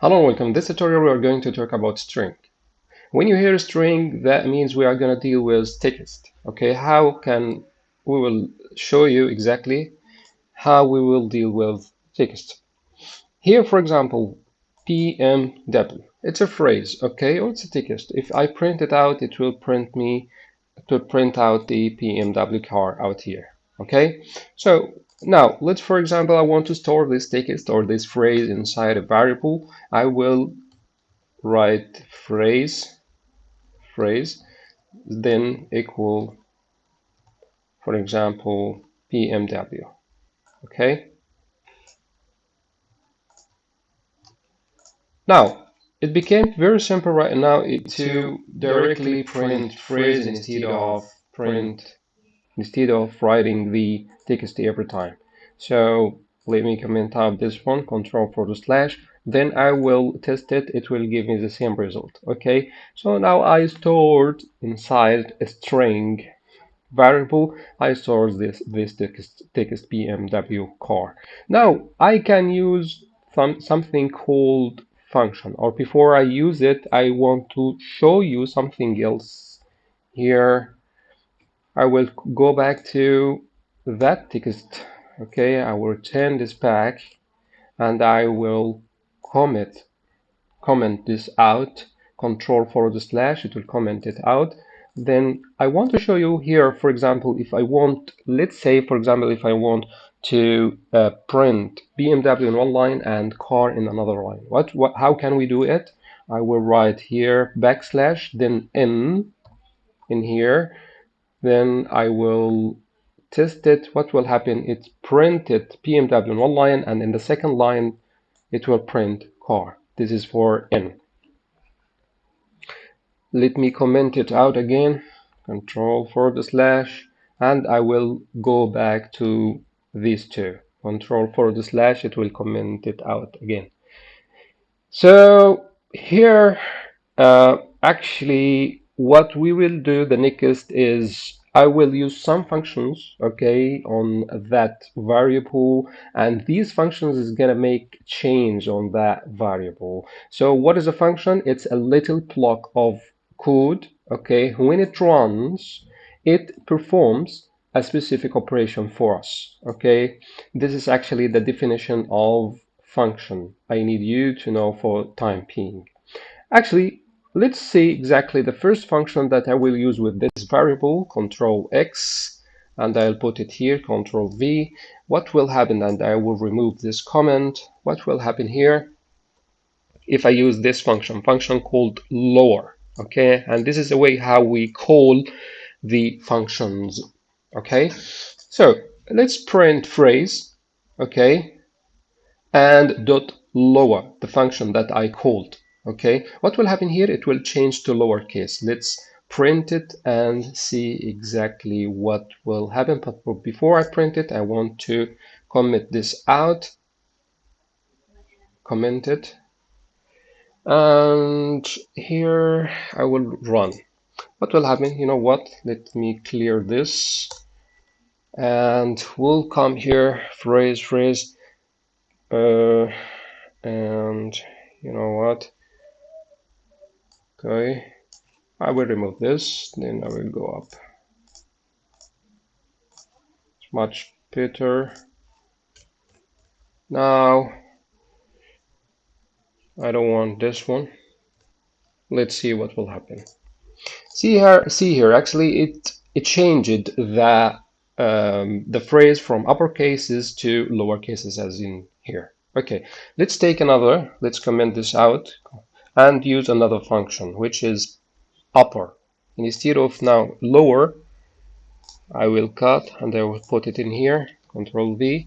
Hello, and welcome. In this tutorial we are going to talk about string. When you hear string, that means we are going to deal with text. Okay, how can we will show you exactly how we will deal with text. Here, for example, BMW. It's a phrase, okay, or it's a text. If I print it out, it will print me to print out the BMW car out here. Okay, so now, let's for example, I want to store this text or this phrase inside a variable. I will write phrase, phrase, then equal, for example, BMW. Okay. Now, it became very simple right now to directly print phrase instead of print instead of writing the text every time. So let me comment out this one, control for the slash, then I will test it, it will give me the same result, okay? So now I stored inside a string variable, I stored this, this text, text BMW car. Now I can use some, something called function, or before I use it, I want to show you something else here I will go back to that text okay I will return this back and I will comment comment this out control for the slash it will comment it out. Then I want to show you here for example if I want let's say for example if I want to uh, print BMW in one line and car in another line. What, what how can we do it? I will write here backslash then n in here. Then I will test it. What will happen? It printed BMW in one line and in the second line it will print car. This is for N. Let me comment it out again. Control for the slash and I will go back to these two. Control for the slash, it will comment it out again. So here, uh, actually, what we will do the next is I will use some functions okay on that variable and these functions is gonna make change on that variable. So what is a function? It's a little block of code okay? When it runs it performs a specific operation for us okay? This is actually the definition of function. I need you to know for time being. Actually Let's see exactly the first function that I will use with this variable, control X, and I'll put it here, control V. What will happen, and I will remove this comment, what will happen here if I use this function, function called lower, okay? And this is the way how we call the functions, okay? So let's print phrase, okay? And dot lower, the function that I called, okay? What will happen here? It will change to lowercase. Let's print it and see exactly what will happen. But before I print it I want to comment this out. Comment it. And here I will run. What will happen? You know what? Let me clear this. And we'll come here phrase phrase uh, and you know what okay. I will remove this then I will go up. It's much better. Now I don't want this one. Let's see what will happen. See here see here actually it it changed the um, the phrase from upper cases to lower cases as in here. Okay. Let's take another. Let's comment this out and use another function which is upper. Instead of now lower I will cut and I will put it in here control V.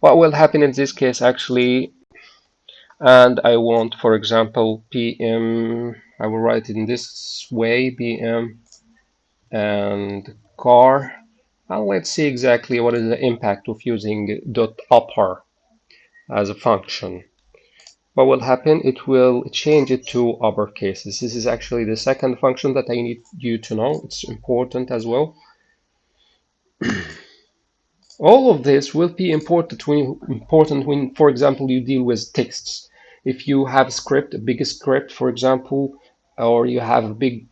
What will happen in this case actually and I want for example PM I will write it in this way PM and car. And let's see exactly what is the impact of using dot upper as a function what will happen it will change it to uppercases this is actually the second function that I need you to know. It's important as well. All of this will be important when, important when, for example, you deal with texts. If you have a script, a big script, for example, or you have a big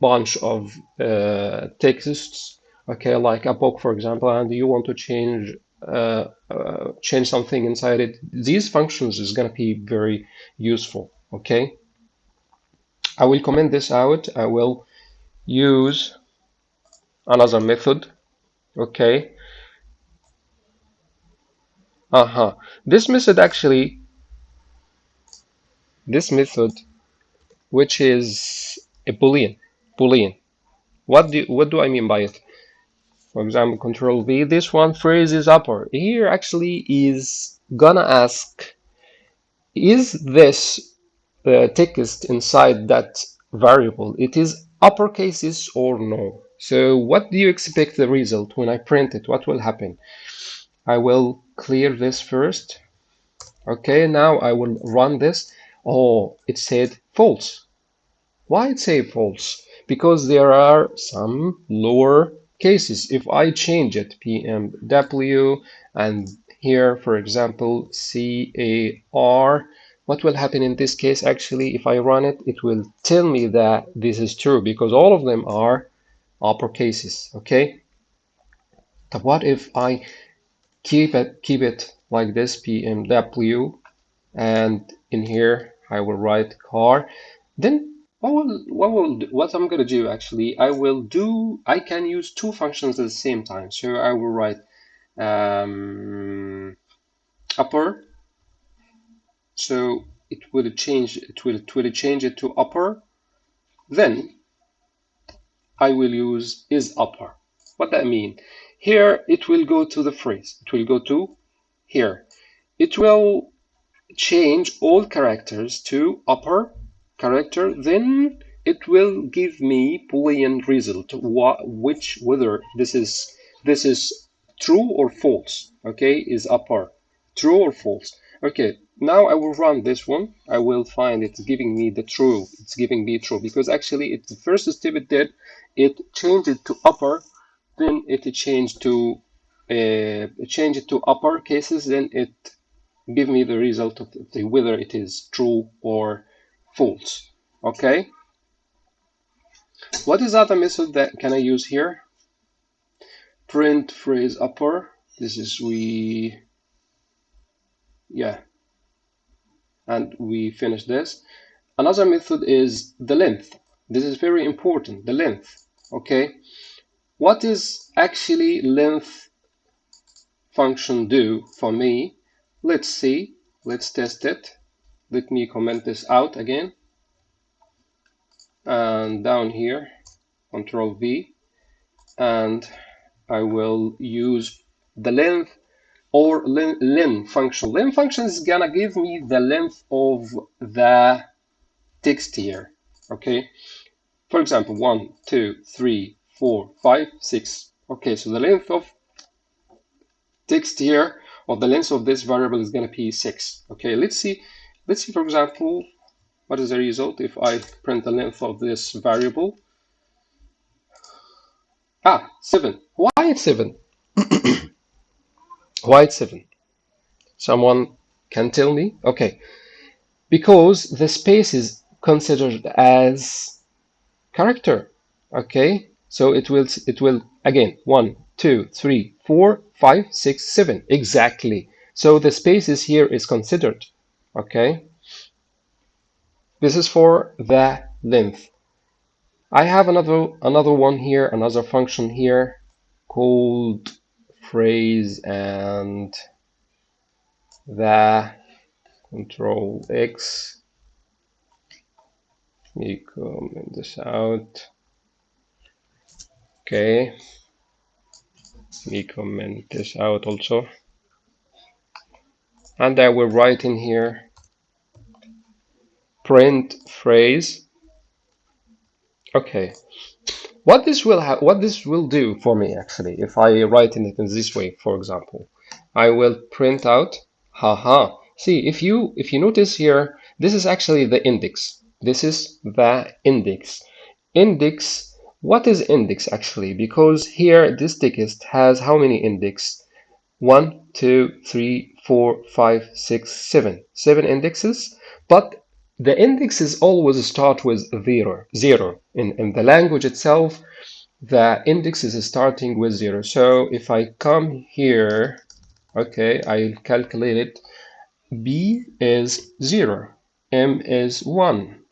bunch of uh, texts, okay, like a book, for example, and you want to change uh, uh, change something inside it, these functions is going to be very useful, okay? I will comment this out. I will use another method, okay? Uh-huh. This method actually, this method, which is a boolean, boolean. What do what do I mean by it? For example, control V, this one phrase is upper. Here actually is gonna ask, is this uh, text inside that variable, it is uppercases or no? So what do you expect the result when I print it? What will happen? I will clear this first. Okay, now I will run this. Oh, it said false. Why it say false? Because there are some lower cases. If I change it, BMW, and here, for example, CAR, what will happen in this case? Actually, if I run it, it will tell me that this is true because all of them are upper cases, okay? But what if I keep it keep it like this BMW and in here I will write car then what will what will what I'm gonna do actually I will do I can use two functions at the same time. So I will write um, upper. So it will change it will it will change it to upper. Then I will use is upper. What that mean? Here it will go to the phrase. It will go to here. It will change all characters to upper character then it will give me boolean result which whether this is this is true or false okay is upper true or false. Okay now I will run this one. I will find it's giving me the true. It's giving me true because actually it's the first step it did. It changed it to upper then it changed to uh, change it to upper cases then it give me the result of the, whether it is true or false okay? What is other method that can I use here? Print phrase upper. This is we yeah. And we finish this. Another method is the length. This is very important the length okay? What is actually length function do for me? Let's see. Let's test it let me comment this out again and down here control V and I will use the length or len, function. Len function is gonna give me the length of the text here. Okay. For example, one, two, three, four, five, six. Okay, so the length of text here or the length of this variable is gonna be six. Okay, let's see. Let's see, for example, what is the result if I print the length of this variable? Ah, seven. Why it's seven? Why it's 7? Someone can tell me? Okay. Because the space is considered as character. Okay. So it will, it will again, one, two, three, four, five, six, seven. Exactly. So the spaces here is considered. Okay. This is for the length. I have another another one here, another function here called phrase and the control X. Let me comment this out. Okay. let me comment this out also. And I will write in here print phrase. Okay, what this will what this will do for me actually, if I write in it in this way, for example, I will print out, haha. See, if you if you notice here, this is actually the index. This is the index. Index. What is index actually? Because here this text has how many index? one, two, three, four, five, six, seven. Seven indexes, but the indexes always start with zero. Zero. In, in the language itself, the index is starting with zero. So if I come here, okay, I'll calculate it. B is zero, M is one,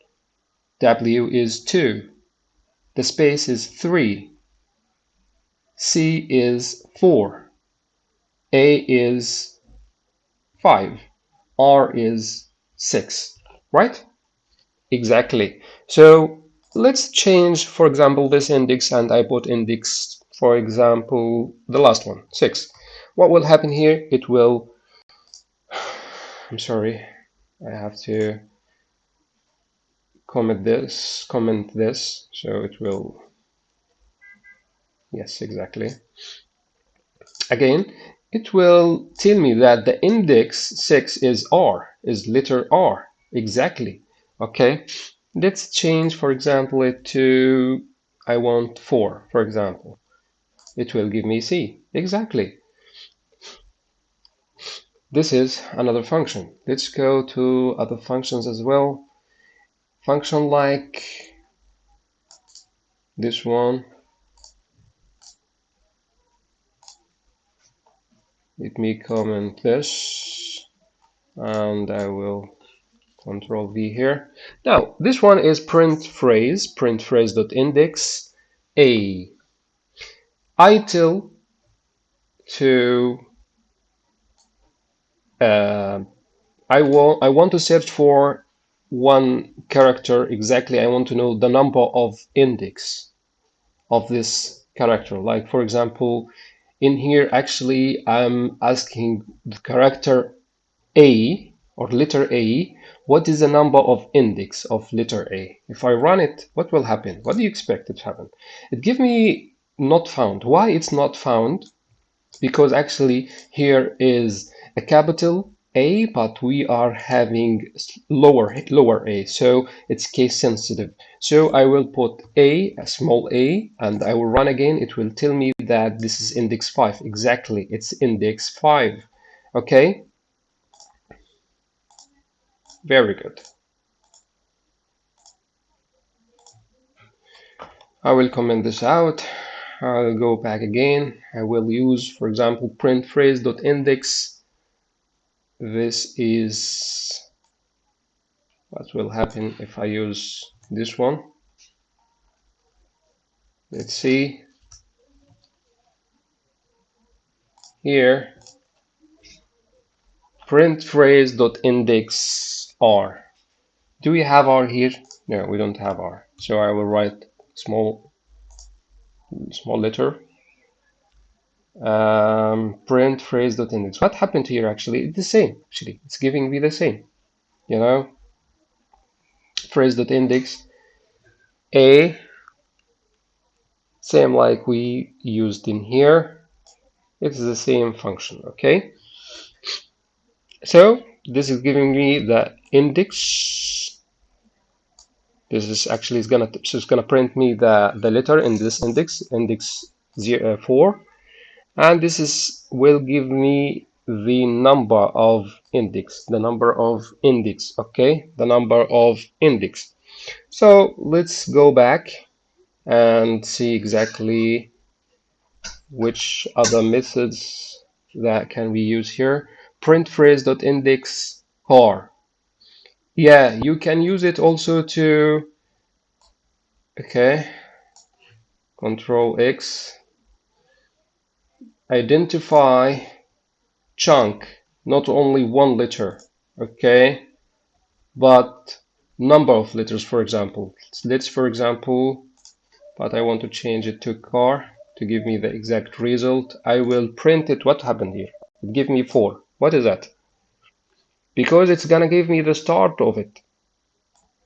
W is two, the space is three, C is four, A is five, R is six, right? Exactly. So let's change, for example, this index and I put index, for example, the last one, 6. What will happen here? It will, I'm sorry, I have to comment this, comment this, so it will, yes, exactly. Again, it will tell me that the index 6 is R, is letter R, exactly, okay? Let's change, for example, it to, I want 4, for example. It will give me C. Exactly. This is another function. Let's go to other functions as well. Function like this one. Let me comment this and I will Control V here. Now, this one is print phrase, print phrase dot index A. I tell to uh, I want I want to search for one character exactly. I want to know the number of index of this character. Like for example, in here actually I'm asking the character A or letter A, what is the number of index of letter A? If I run it, what will happen? What do you expect it to happen? It give me not found. Why it's not found? Because actually here is a capital A, but we are having lower lower A, so it's case sensitive. So I will put A, a small a, and I will run again. It will tell me that this is index 5. Exactly, it's index 5. Okay, very good. I will comment this out. I'll go back again. I will use, for example, print phrase.index. This is what will happen if I use this one. Let's see. Here, print phrase.index R. Do we have R here? No, we don't have R. So I will write small small letter um, print phrase dot index. What happened here actually? It's the same actually. It's giving me the same. You know, phrase dot index a same like we used in here. It's the same function. Okay. So this is giving me the index. This is actually is gonna so it's gonna print me the the letter in this index index zero, uh, 4 and this is will give me the number of index the number of index okay? The number of index. So let's go back and see exactly which other methods that can we use here. Print phrase dot index car yeah you can use it also to okay control X identify chunk not only one letter okay but number of letters for example. Let's for example but I want to change it to car to give me the exact result. I will print it. What happened here? Give me four. What is that because it's gonna give me the start of it.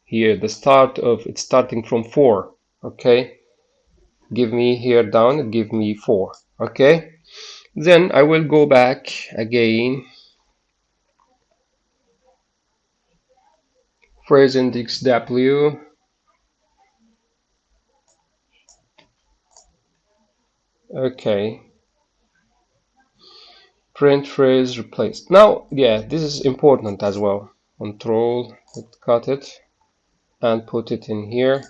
Here the start of it's starting from four okay? Give me here down give me four okay? Then I will go back again. Phrase index W. Okay print phrase replaced. Now, yeah, this is important as well. Control, cut it and put it in here.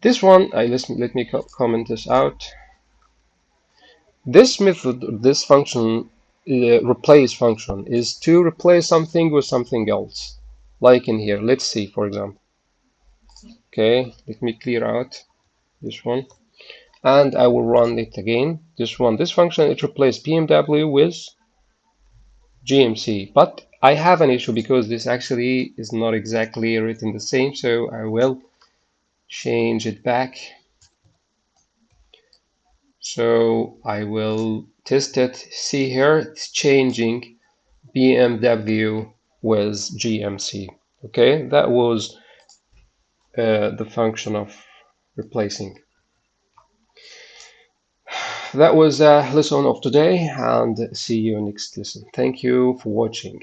This one, I listen, let me comment this out. This method, this function, uh, replace function, is to replace something with something else. Like in here, let's see, for example. Okay, let me clear out this one. And I will run it again. This one, this function, it replaces BMW with GMC. But I have an issue because this actually is not exactly written the same. So I will change it back. So I will test it. See here, it's changing BMW with GMC. Okay, that was uh, the function of replacing. That was a lesson of today and see you next lesson. Thank you for watching.